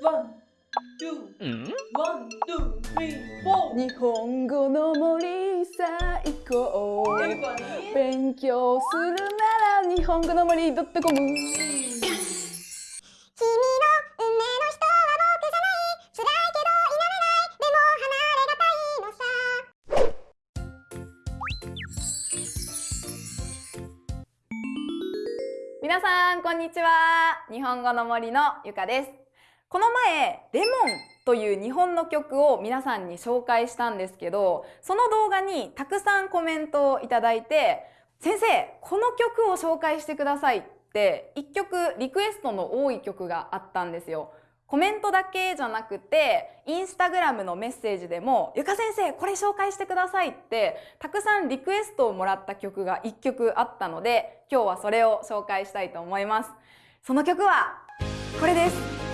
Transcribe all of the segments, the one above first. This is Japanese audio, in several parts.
日本語の森最高勉強するなら日本語の森 .com 君の運命の人は僕じゃない。辛いけど否めないでも離れがたいのさ。皆さんこんにちは。日本語の森のゆかですこの前レモンという日本の曲を皆さんに紹介したんですけどその動画にたくさんコメントをいただいて先生この曲を紹介してくださいって一曲リクエストの多い曲があったんですよ。コメントだけじゃなくてインスタグラムのメッセージでも「ゆか先生これ紹介してください」ってたくさんリクエストをもらった曲が1曲あったので今日はそれを紹介したいと思います。その曲はこれです。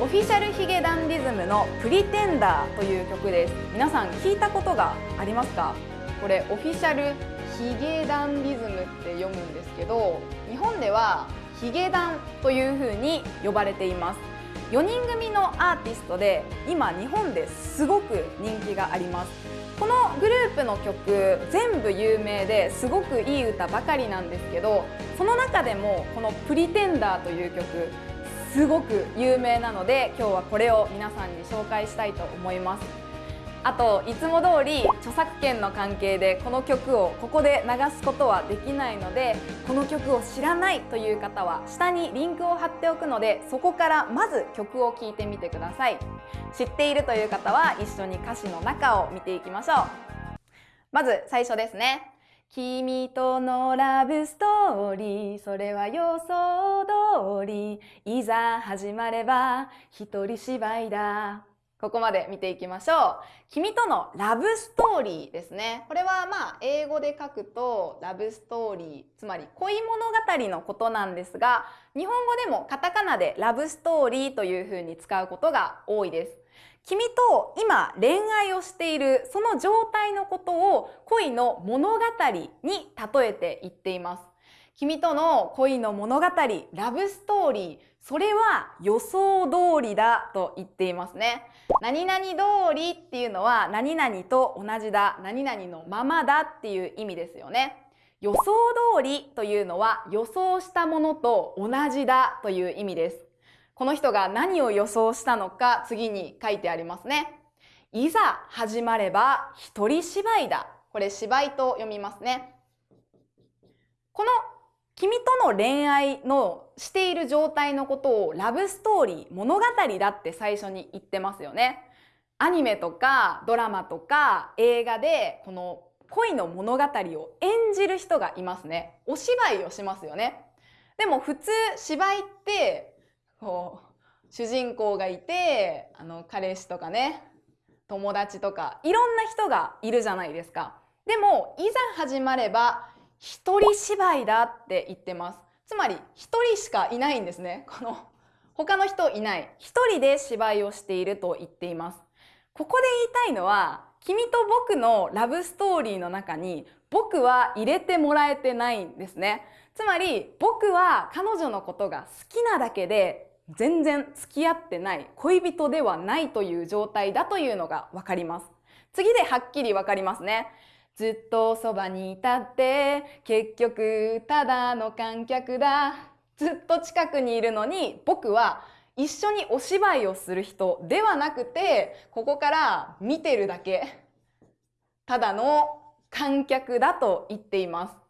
オフィシャルヒゲダンディズムの「プリテンダー」という曲です。皆さん聞いたことがありますか？これオフィシャルヒゲダンディズムって読むんですけど日本ではヒゲダンという風に呼ばれています。4人組のアーティストで今日本ですごく人気があります。このグループの曲全部有名ですごくいい歌ばかりなんですけどその中でもこの「プリテンダー」という曲すごく有名なので今日はこれを皆さんに紹介したいと思います。あといつも通り著作権の関係でこの曲をここで流すことはできないのでこの曲を知らないという方は下にリンクを貼っておくのでそこからまず曲を聴いてみてください。知っているという方は一緒に歌詞の中を見ていきましょう。まず最初ですね。君とのラブストーリーそれは予想通りいざ始まれば一人芝居だここまで見ていきましょう。君とのラブストーリーですね。これはまあ英語で書くとラブストーリー、つまり恋物語のことなんですが、日本語でもカタカナでラブストーリーというふうに使うことが多いです。君と今恋愛をしているその状態のことを恋の物語に例えて言っています。君との恋の物語、ラブストーリー、それは予想通りだと言っていますね。何々通りっていうのは何々と同じだ、何々のままだっていう意味ですよね。予想通りというのは予想したものと同じだという意味です。この人が何を予想したのか次に書いてありますね。いざ始まれば一人芝居だ。これ芝居と読みますね。この君との恋愛のしている状態のことをラブストーリー、物語だって最初に言ってますよね。アニメとかドラマとか映画でこの恋の物語を演じる人がいますね。お芝居をしますよね。でも普通芝居ってこう主人公がいてあの彼氏とかね友達とかいろんな人がいるじゃないですか。でもいざ始まれば一人芝居だって言ってます。つまり一人しかいないんですね。この他の人いない。一人で芝居をしていると言っています。ここで言いたいのは、君と僕のラブストーリーの中に僕は入れてもらえてないんですね。つまり僕は彼女のことが好きなだけで全然付き合ってない恋人ではないという状態だというのがわかります。次ではっきりわかりますね。ずっとそばにいたって結局ただの観客だずっと近くにいるのに僕は一緒にお芝居をする人ではなくてここから見てるだけただの観客だと言っています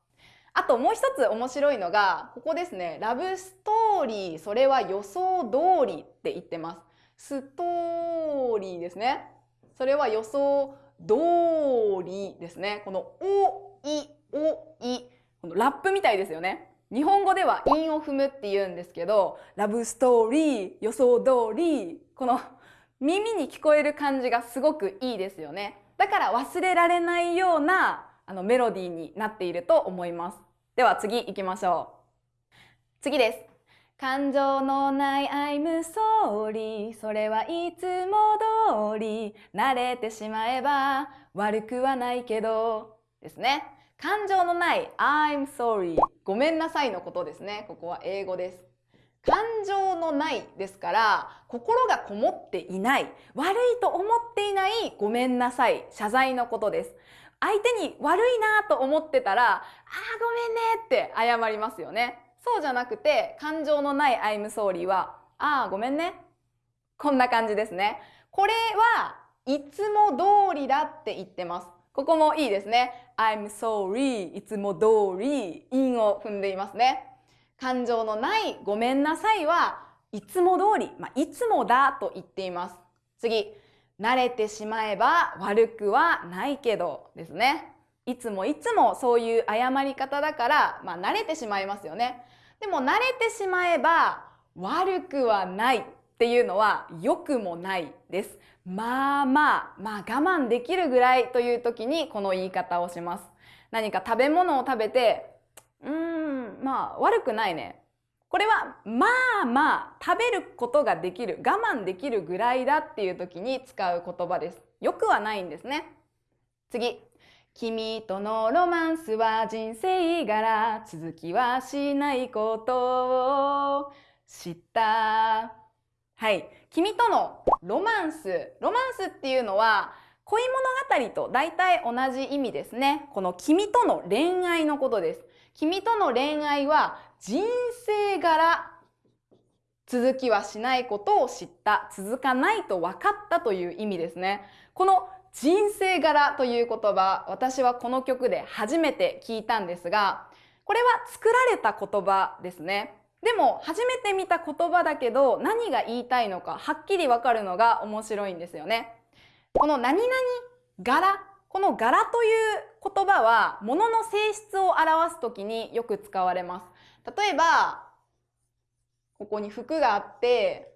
あともう一つ面白いのがここですねラブストーリーそれは予想通りって言ってますストーリーですねそれは予想通りですね。このお、い、お、い。このラップみたいですよね。日本語では韻を踏むって言うんですけど、ラブストーリー、予想通り、この耳に聞こえる感じがすごくいいですよね。だから忘れられないようなあのメロディーになっていると思います。では次行きましょう。次です。感情のない I'm sorry それはいつも通り慣れてしまえば悪くはないけど。ですね。感情のない I'm sorry ごめんなさいのことですね。ここは英語です。感情のないですから心がこもっていない。悪いと思っていない。ごめんなさい。謝罪のことです。相手に悪いなと思ってたらあーごめんねって謝りますよね。そうじゃなくて感情のない I'm sorry はあーごめんね。こんな感じですね。これはいつも通りだって言ってます。ここもいいですね。I'm sorry いつも通り韻を踏んでいますね。感情のないごめんなさいはいつも通り、まあ、いつもだと言っています。次、慣れてしまえば悪くはないけどですね。いつもいつもそういう謝り方だから、まあ、慣れてしまいますよね。でも慣れてしまえば悪くはないっていうのは良くもないです。まあまあ、まあ我慢できるぐらいという時にこの言い方をします。何か食べ物を食べてうーん、まあ悪くないね。これはまあまあ食べることができる、我慢できるぐらいだっていう時に使う言葉です。よくはないんですね。次。君とのロマンスは人生柄、続きはしないことを知った。はい。君とのロマンス。ロマンスっていうのは恋物語と大体同じ意味ですね。この君との恋愛のことです。君との恋愛は人生柄続きはしないことを知った続かないと分かったという意味ですね。この人生柄という言葉私はこの曲で初めて聞いたんですがこれは作られた言葉ですね。でも初めて見た言葉だけど何が言いたいのかはっきりわかるのが面白いんですよね。この何々柄この柄という言葉は物の性質を表すときによく使われます。例えば、ここに服があって、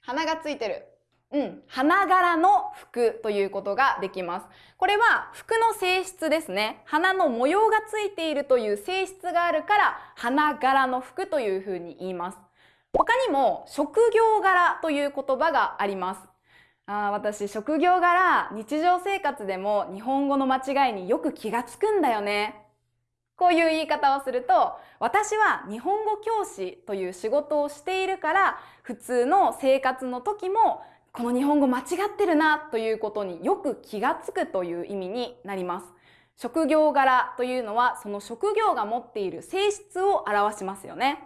花がついてる。うん、花柄の服ということができます。これは服の性質ですね。花の模様がついているという性質があるから、花柄の服というふうに言います。他にも、職業柄という言葉があります。あ私職業柄日常生活でも日本語の間違いによく気がつくんだよね。こういう言い方をすると私は日本語教師という仕事をしているから普通の生活の時もこの日本語間違ってるなということによく気がつくという意味になります。職業柄というのはその職業が持っている性質を表しますよね。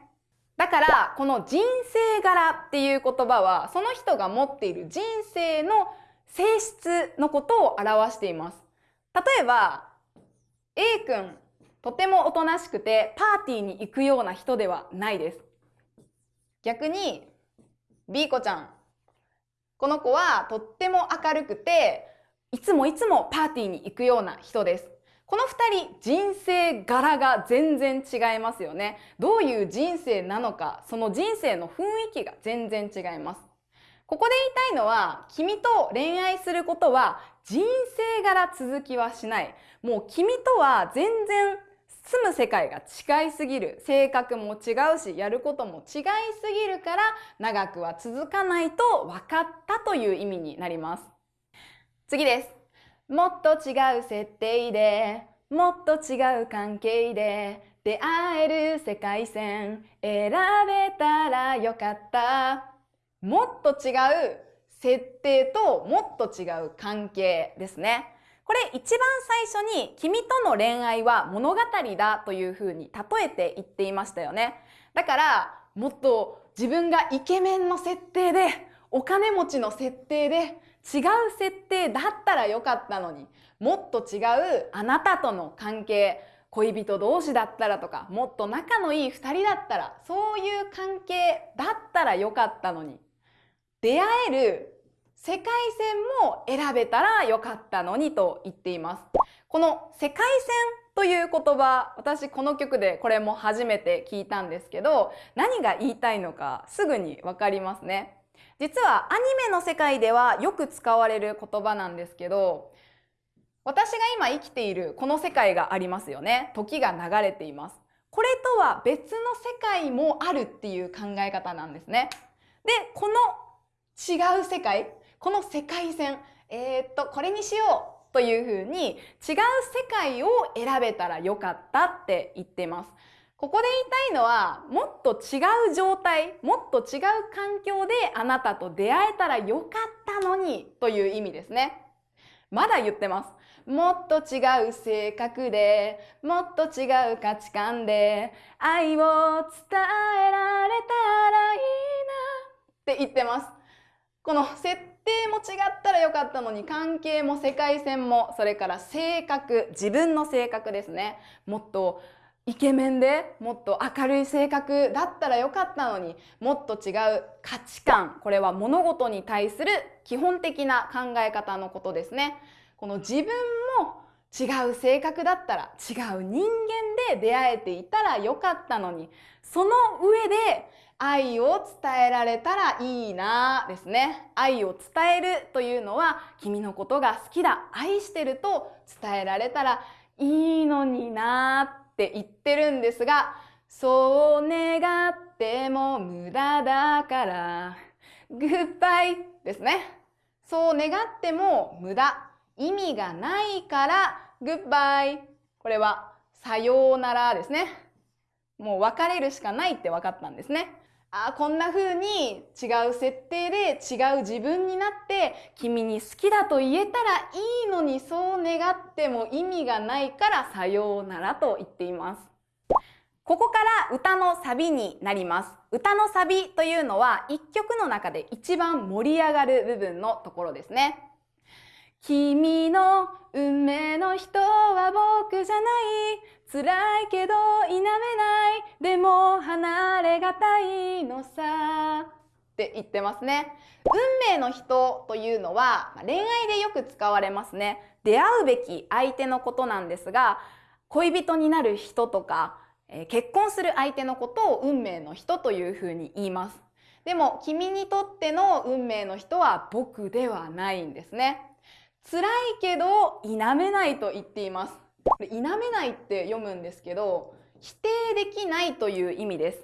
だからこの人生柄っていう言葉はその人が持っている人生の性質のことを表しています。例えば A 君とてもおとなしくてパーティーに行くような人ではないです。逆に B 子ちゃんこの子はとっても明るくていつもいつもパーティーに行くような人です。この2人人生柄が全然違いますよねどういう人生なのかその人生の雰囲気が全然違いますここで言いたいのは君と恋愛することは人生柄続きはしないもう君とは全然住む世界が違いすぎる性格も違うしやることも違いすぎるから長くは続かないと分かったという意味になります。次です。もっと違う設定でもっと違う関係で出会える世界線選べたらよかった。もっと違う設定ともっと違う関係ですね。これ一番最初に君との恋愛は物語だというふうに例えて言っていましたよね。だからもっと自分がイケメンの設定でお金持ちの設定で違う設定だったらよかったのにもっと違うあなたとの関係恋人同士だったらとかもっと仲のいい2人だったらそういう関係だったらよかったのに出会える世界線も選べたらよかったのにと言っています。この世界線という言葉私この曲でこれも初めて聞いたんですけど何が言いたいのかすぐにわかりますね。実はアニメの世界ではよく使われる言葉なんですけど私が今生きているこの世界がありますよね時が流れていますこれとは別の世界もあるっていう考え方なんですねでこの違う世界この世界線えー、っとこれにしようというふうに違う世界を選べたらよかったって言ってます。ここで言いたいのはもっと違う状態もっと違う環境であなたと出会えたらよかったのにという意味ですね。まだ言ってます。もっと違う性格でもっと違う価値観で愛を伝えられたらいいなって言ってます。この設定も違ったらよかったのに関係も世界線もそれから性格自分の性格ですね。もっとイケメンでもっと明るい性格だったらよかったのにもっと違う価値観これは物事に対する基本的な考え方のことですね。この自分も違う性格だったら違う人間で出会えていたらよかったのにその上で愛を伝えられたらいいなですね。愛を伝えるというのは君のことが好きだ愛してると伝えられたらいいのになって言ってるんですがそう願っても無駄だからグッバイですね。そう願っても無駄。意味がないからグッバイこれはさようならですねもう別れるしかないって分かったんですねあこんな風に違う設定で違う自分になって君に好きだと言えたらいいのにそう願っても意味がないからさようならと言っています。ここから歌のサビになります。歌のサビというのは一曲の中で一番盛り上がる部分のところですね。君の運命の人は僕じゃない。辛いけど否めない。でも離れがたいのさ。って言ってますね。運命の人というのは恋愛でよく使われますね。出会うべき相手のことなんですが恋人になる人とか結婚する相手のことを運命の人というふうに言います。でも君にとっての運命の人は僕ではないんですね。辛いけど否めないと言っています。否めないって読むんですけど否定できないという意味です。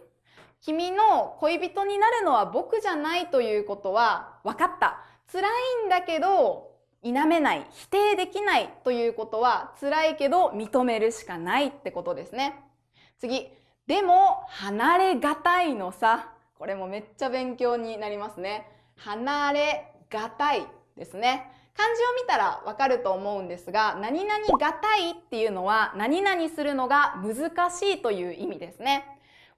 君の恋人になるのは僕じゃないということは分かった。辛いんだけど否めない。否定できないということは辛いけど認めるしかないってことですね。次。でも離れがたいのさ。これもめっちゃ勉強になりますね。離れがたいですね。漢字を見たらわかると思うんですが何々がたいっていうのは何々するのが難しいという意味ですね。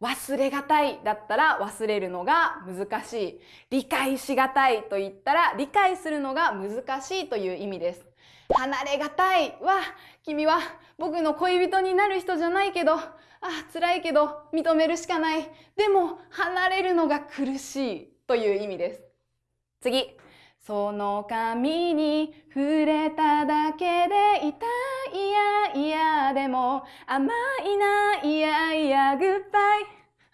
忘れがたいだったら忘れるのが難しい。理解しがたいと言ったら理解するのが難しいという意味です。離れがたいは君は僕の恋人になる人じゃないけどあ辛いけど認めるしかない。でも離れるのが苦しいという意味です。次。その髪に触れただけで痛いやいやでも甘いないやいやグッバイ。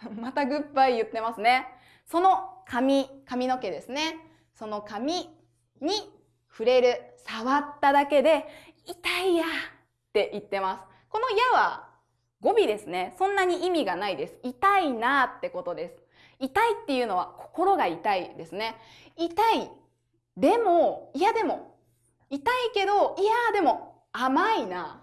またグッバイ言ってますね。その髪髪の毛ですね。その髪に触れる触っただけで痛いやって言ってます。このやは語尾ですね。そんなに意味がないです。痛いなってことです。痛いっていうのは心が痛いですね。痛いでも、いやでも、痛いけど、いやでも、甘いな。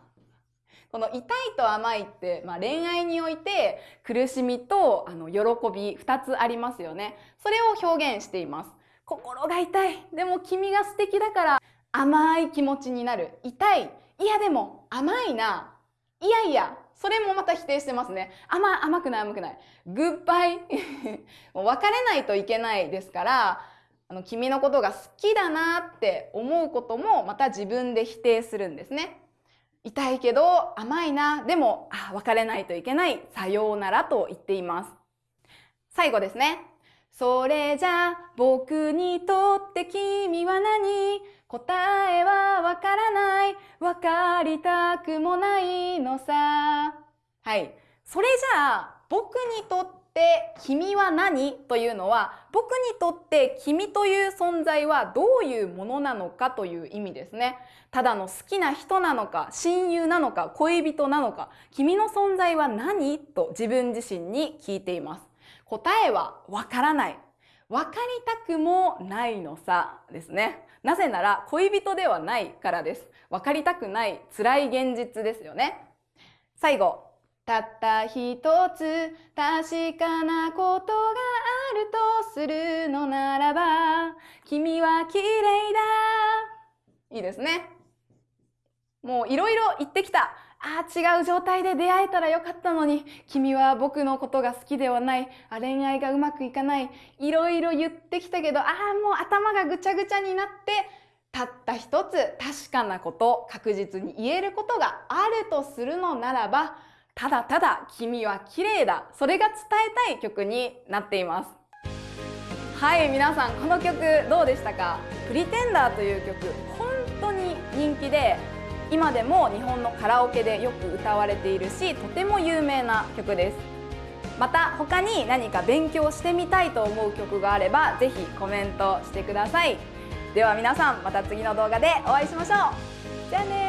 この痛いと甘いって、まあ、恋愛において苦しみとあの喜び2つありますよね。それを表現しています。心が痛い。でも君が素敵だから甘い気持ちになる。痛い。いやでも甘いな。いやいや。それもまた否定してますね。甘、甘くない甘くない。グッバイ。もう別れないといけないですから、あの君のことが好きだなって思うこともまた自分で否定するんですね。痛いけど甘いなでもあ別れないといけないさようならと言っています。最後ですね。それじゃ僕にとって君は何？答えはわからないわかりたくもないのさはいそれじゃあ僕にとってって君は何？というのは僕にとって君という存在はどういうものなのかという意味ですね。ただの好きな人なのか親友なのか恋人なのか君の存在は何？と自分自身に聞いています。答えはわからない。わかりたくもないのさですね。なぜなら恋人ではないからです。わかりたくない辛い現実ですよね。最後、たった一つ確かなことがあるとするのならば君は綺麗だ。いいですね。もういろいろ言ってきた。ああ違う状態で出会えたらよかったのに。君は僕のことが好きではない。あ恋愛がうまくいかない。いろいろ言ってきたけどああもう頭がぐちゃぐちゃになってたった一つ確かなこと確実に言えることがあるとするのならばただただ君は綺麗だ。それが伝えたい曲になっています。はい皆さんこの曲どうでしたか？プリテンダーという曲本当に人気で今でも日本のカラオケでよく歌われているしとても有名な曲です。また他に何か勉強してみたいと思う曲があればぜひコメントしてください。では皆さんまた次の動画でお会いしましょう。じゃあね